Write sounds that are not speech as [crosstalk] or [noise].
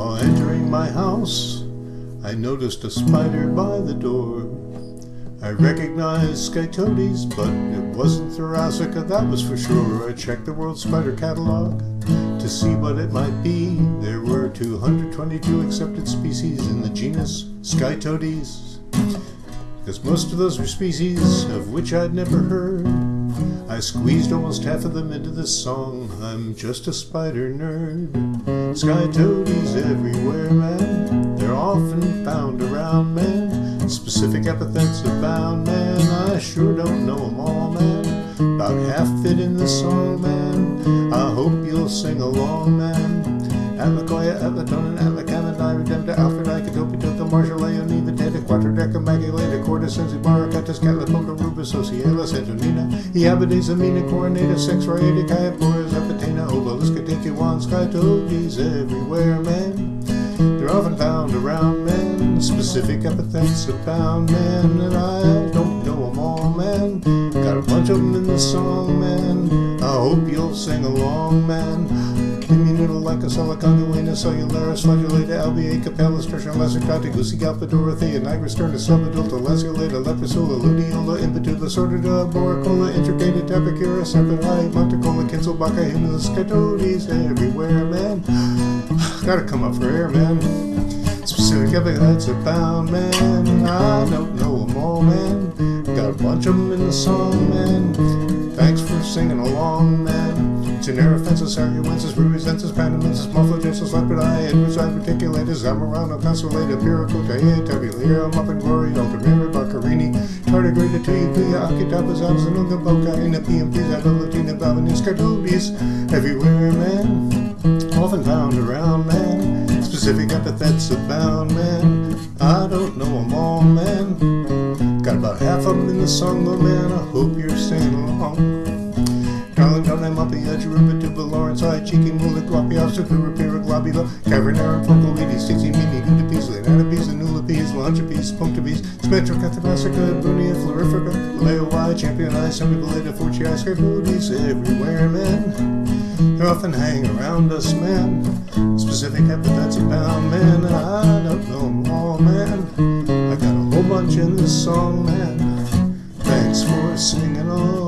While entering my house, I noticed a spider by the door. I recognized Scytodes, but it wasn't Thoracica, that was for sure. I checked the World Spider Catalog to see what it might be. There were 222 accepted species in the genus Scytodes. Because most of those were species of which I'd never heard. I squeezed almost half of them into this song. I'm just a spider nerd. Scytodes everywhere, man. They're often found around, man. Specific epithets abound, man. I sure don't know them all, man. About half fit in this song, man. I hope you'll sing along, man. Atlacoya, Atlatonin, Atlacaminai, Redempta, Alfred, Icatopi, Toka, Marshall, Leoniva, Teta, Quattrodeca, Magulata, Corda, Sensi, Rubus, Ociela, Santonina, Iabades, Amina, Coronata, Sex, Riata, Kayapora, Zapatena, Obeliska, Tekiwan, Scytodes, everywhere, man. They're often found around, man. Specific epithets abound, man. And I don't know them all, man. Got a bunch of them in the song, man. I hope you'll sing along, man. Immunidal like a Solaconduina, Cellularis, Flagellata, Albia, Capella, Tertium, Lacertata, Goosey, Galpa, Dorothea, Nigrosterna, Subadulta, Lanceolata, Leprosola, Ludiola, Impetula, Sortida, Boricola, Intricated, Tapicura, Serpenti, Monticola, Kinselbaca, Hymnus, Scytodes, everywhere, man. [sighs] Gotta come up for air, man. Specific epithets abound, man. I don't know them all, man. Got a bunch of them in the song, man. Thanks for singing along, man. Genera fences, Arguensis, Ruizensis, Panamensis, Mufflogensis, Lepidae, Edwards, Articulatus, Zamorano, Consolata, Piracota, eh, Tabulira, Muffin Glory, Altamira, Baccarini, Tardigrada, Tuya, Akitapas, Abzanunga, Boca, Inapium, Pisa, Velotina, Bavanis, Cardobius, everywhere, man. Often found around, man. Specific epithets abound, man. I don't know them all, man. Got about half of them in the song, man. I hope you're singing along. Darling, don't I'm up the edge, Ruba, Tuba, Lawrence, I, Cheeky, Mula, Guapi, Obstacura, Pira, Globula, Cavernara, Focolidi, Sixty, Mini, Gudapis, Lanapis, Anulapis, Lunchapis, Punctabis, Spectro, Cathabasica, Brunia, Florifica, Leo Y, Champion I, Semibaleta, Forci, Scarboodies, everywhere, man. Often hang around us, man. Specific epithets abound, man. I don't know them all, man. I got a whole bunch in this song, man. Thanks for singing along.